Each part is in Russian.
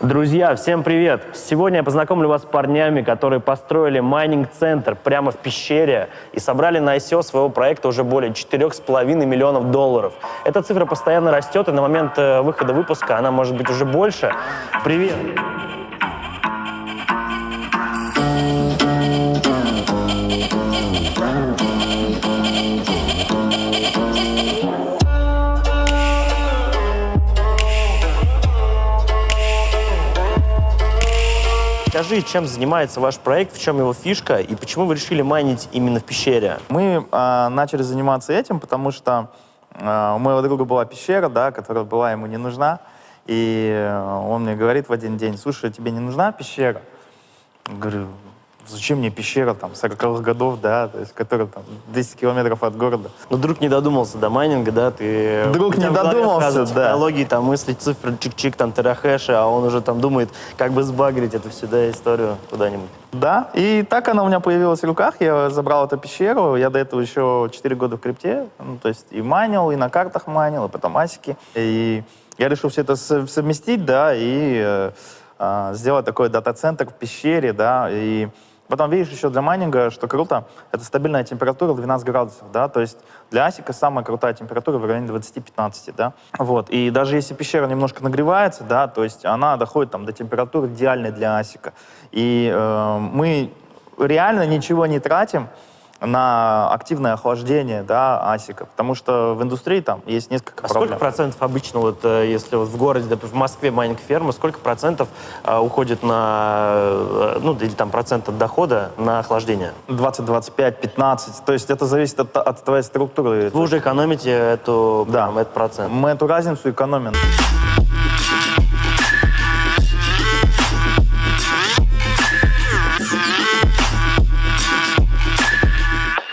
Друзья, всем привет! Сегодня я познакомлю вас с парнями, которые построили майнинг-центр прямо в пещере и собрали на ICO своего проекта уже более 4,5 миллионов долларов. Эта цифра постоянно растет, и на момент э, выхода выпуска она может быть уже больше. Привет! Скажи, чем занимается ваш проект, в чем его фишка и почему вы решили майнить именно в пещере? Мы э, начали заниматься этим, потому что э, у моего друга была пещера, да, которая была ему не нужна. И он мне говорит в один день, слушай, тебе не нужна пещера? Говорю, зачем мне пещера там 40-х годов, да, то есть, которая там 10 километров от города. Ну, друг не додумался до майнинга, да, ты... Друг не додумался, да. Технологии, там, мыслить цифры, чик-чик, там, терахэши, а он уже там думает, как бы сбагрить эту всю, да, историю куда-нибудь. Да, и так она у меня появилась в руках, я забрал эту пещеру, я до этого еще 4 года в крипте, ну, то есть и майнил, и на картах майнил, и потом асики, и я решил все это сов- совместить, да, и э, а, сделать такой дата-центр в пещере, да, и потом видишь еще для майнинга, что круто, это стабильная температура 12 градусов, да, то есть для асика самая крутая температура в районе 20-15, да, вот, и даже если пещера немножко нагревается, да, то есть она доходит там до температуры идеальной для асика, и э, мы реально ничего не тратим, на активное охлаждение да, асика, потому что в индустрии там есть несколько А сколько проблем. процентов обычно, вот, э, если вот в городе, допустим, в Москве майнинг-ферма, сколько процентов э, уходит на, э, ну, или там процент от дохода на охлаждение? 20, 25, 15, то есть это зависит от, от твоей структуры. Вы уже экономите эту, Да. прям, этот процент. Мы эту разницу экономим.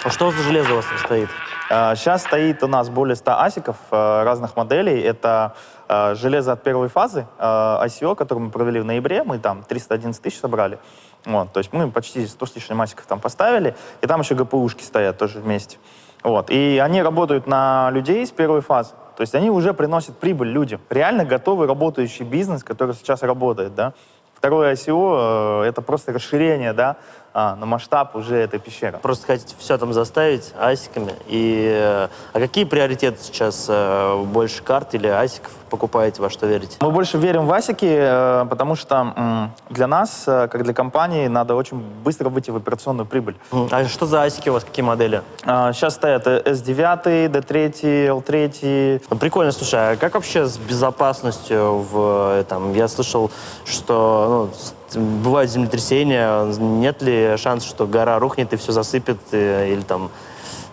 А что за железо у вас там стоит? Сейчас стоит у нас более 100 асиков э, разных моделей. Это э, железо от первой фазы э, ICO, которую мы провели в ноябре. Мы там 311 тысяч собрали. Вот, то есть мы почти 100 с лишним асиков там поставили. И там еще ГПУшки стоят тоже вместе. Вот. И они работают на людей с первой фазы. То есть они уже приносят прибыль людям. Реально готовый работающий бизнес, который сейчас работает. Да? Второе ICO это просто расширение да, а, на масштаб уже этой пещеры. Просто хотите все там заставить асиками. И, э, а какие приоритеты сейчас? э, Больше карт или асиков покупаете, во что верите? Мы больше верим в асики, э, потому что для нас, как для компании, надо очень быстро выйти в операционную прибыль. А что за асики у вас, какие модели? Сейчас стоят э, S9, D3, L3. Ну, Прикольно, слушай, а как вообще с безопасностью в там? Я слышал, что ну, бывают землетрясения, нет ли шанса, что гора рухнет и все засыпет, э, или там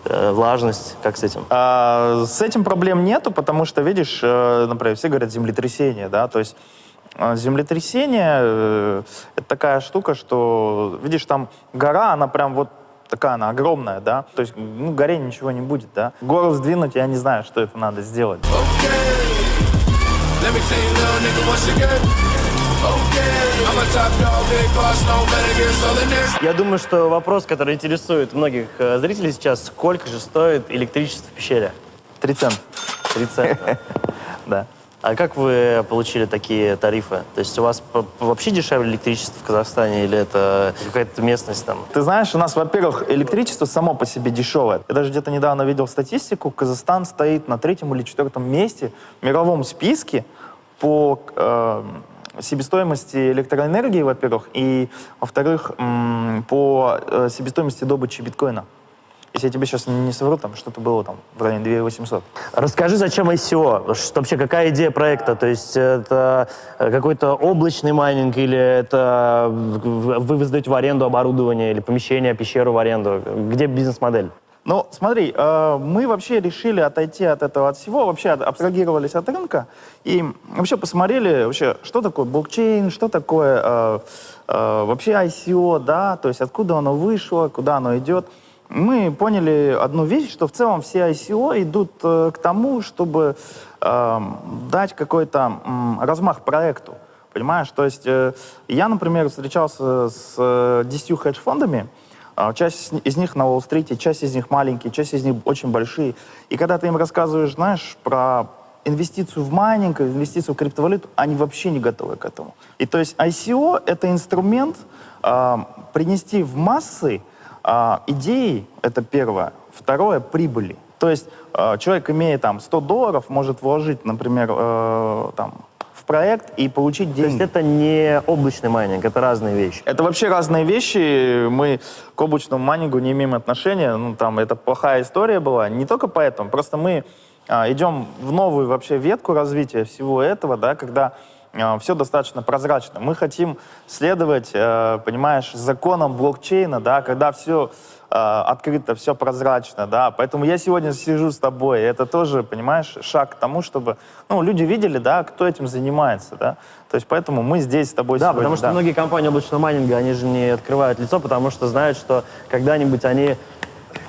э, влажность, как с этим? А, С этим проблем нету, потому что, видишь, э, например, все говорят землетрясение, да, то есть э, землетрясение это такая штука, что, видишь, там гора, она прям вот такая, она огромная, да, то есть, ну, горе ничего не будет, да. Гору сдвинуть, я не знаю, что это надо сделать. Let me tell you, little nigga, once again. Okay, Я думаю, что вопрос, который интересует многих э, зрителей сейчас, сколько же стоит электричество в пещере? Три цента, 3 цента. да. А как вы получили такие тарифы? То есть у вас вообще дешевле электричество в Казахстане или это какая-то местность там? Ты знаешь, у нас, во-первых, электричество само по себе дешевое. Я даже где-то недавно видел статистику, Казахстан стоит на третьем или четвертом месте в мировом списке по э, себестоимости электроэнергии, во-первых, и, во-вторых, по э, себестоимости добычи биткоина. Если я тебе сейчас не совру, там что-то было там в районе 2800. Расскажи, зачем ICO? Что, вообще, какая идея проекта? То есть это э, какой-то облачный майнинг или это вы вы сдаете в аренду оборудование или помещение, пещеру в аренду? Где бизнес-модель? Ну, смотри, э, мы вообще решили отойти от этого от всего, вообще абстрагировались от рынка и вообще посмотрели, вообще, что такое блокчейн, что такое э, э, вообще ICO, да, то есть откуда оно вышло, куда оно идет. Мы поняли одну вещь, что в целом все ICO идут э, к тому, чтобы э, дать какой-то м, размах проекту. Понимаешь? То есть э, я, например, встречался с э, 10 хедж-фондами, а, Часть из них на Уолл-стрите, часть из них маленькие, часть из них очень большие. И когда ты им рассказываешь, знаешь, про инвестицию в майнинг, инвестицию в криптовалюту, они вообще не готовы к этому. И то есть ICO — это инструмент а, принести в массы а, идеи, это первое. Второе — прибыли. То есть а, человек, имея там 100 долларов, может вложить, например, э, там, проект и получить То есть деньги. это не облачный майнинг, это разные вещи. Это вообще разные вещи. Мы к облачному майнингу не имеем отношения. Ну, там, это плохая история была. Не только поэтому. Просто мы а, идем в новую вообще ветку развития всего этого, да, когда все достаточно прозрачно. Мы хотим следовать, э, понимаешь, законам блокчейна, да, когда все открыто, все прозрачно, да. Поэтому я сегодня сижу с тобой. Это тоже, понимаешь, шаг к тому, чтобы, ну, люди видели, да, кто этим занимается, да. То есть поэтому мы здесь с тобой Да, сегодня. потому что многие компании облачного майнинга, они же не открывают лицо, потому что знают, что когда-нибудь они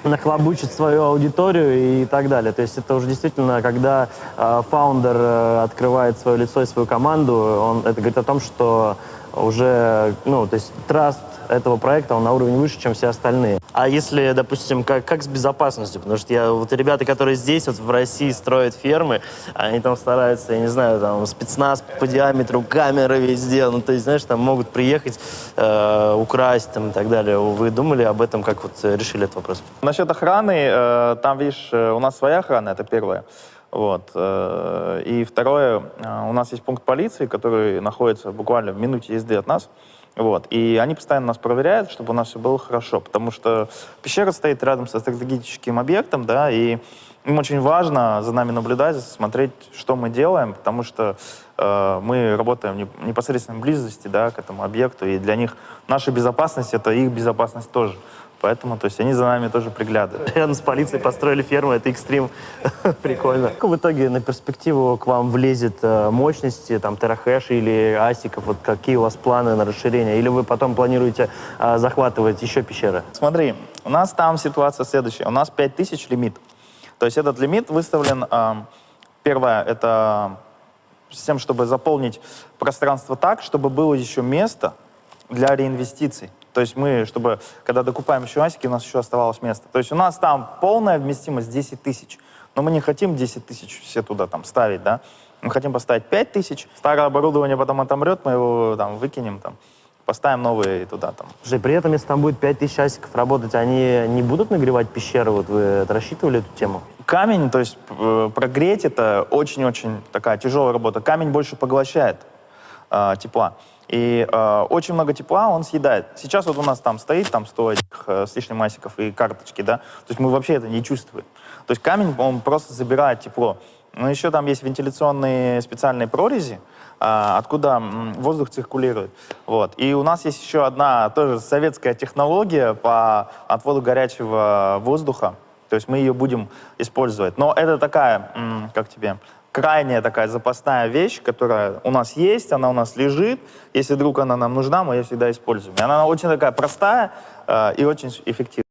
нахлобучат свою аудиторию и так далее. То есть это уже действительно, когда э, фаундер открывает свое лицо и свою команду, он, это говорит о том, что уже, ну, то есть траст этого проекта, он на уровне выше, чем все остальные. А если, допустим, как, как с безопасностью? Потому что я, вот ребята, которые здесь, вот в России строят фермы, они там стараются, я не знаю, там спецназ по диаметру, камеры везде, ну, то есть, знаешь, там могут приехать, э, украсть там и так далее. Вы думали об этом, как вот э, решили этот вопрос? Насчет охраны, э, там, видишь, э, у нас своя охрана, это первое. Вот. э, И второе, у нас есть пункт полиции, который находится буквально в минуте езды от нас. Вот. И они постоянно нас проверяют, чтобы у нас все было хорошо. Потому что пещера стоит рядом со стратегическим объектом, да, и им очень важно за нами наблюдать, смотреть, что мы делаем, потому что мы работаем в неп- непосредственной близости да, к этому объекту, и для них наша безопасность — это их безопасность тоже. Поэтому, то есть, они за нами тоже приглядывают. Рядом с полицией построили ферму, это экстрим. Прикольно. Как в итоге на перспективу к вам влезет э, мощности, там, терахэш или асиков? Вот какие у вас планы на расширение? Или вы потом планируете э, захватывать еще пещеры? Смотри, у нас там ситуация следующая. У нас 5000 лимит. То есть этот лимит выставлен, эм, первое, это с тем, чтобы заполнить пространство так, чтобы было еще место для реинвестиций. То есть мы, чтобы, когда докупаем еще асики, у нас еще оставалось место. То есть у нас там полная вместимость 10 тысяч. Но мы не хотим 10 тысяч все туда там ставить, да. Мы хотим поставить 5 тысяч. Старое оборудование потом отомрет, мы его там выкинем там. Поставим новые туда там. Слушай, при этом, если там будет 5000 асиков работать, они не будут нагревать пещеру? Вот вы рассчитывали эту тему? Камень, то есть э, прогреть это очень-очень такая тяжелая работа. Камень больше поглощает э, тепла. И э, очень много тепла он съедает. Сейчас вот у нас там стоит там 100 этих, э, с лишним масиков и карточки, да. То есть мы вообще это не чувствуем. То есть камень, он просто забирает тепло. Но еще там есть вентиляционные специальные прорези, а, откуда воздух циркулирует. Вот. И у нас есть еще одна тоже советская технология по отводу горячего воздуха. То есть мы ее будем использовать. Но это такая, как тебе, крайняя такая запасная вещь, которая у нас есть, она у нас лежит. Если вдруг она нам нужна, мы ее всегда используем. И она очень такая простая э, и очень эффективная.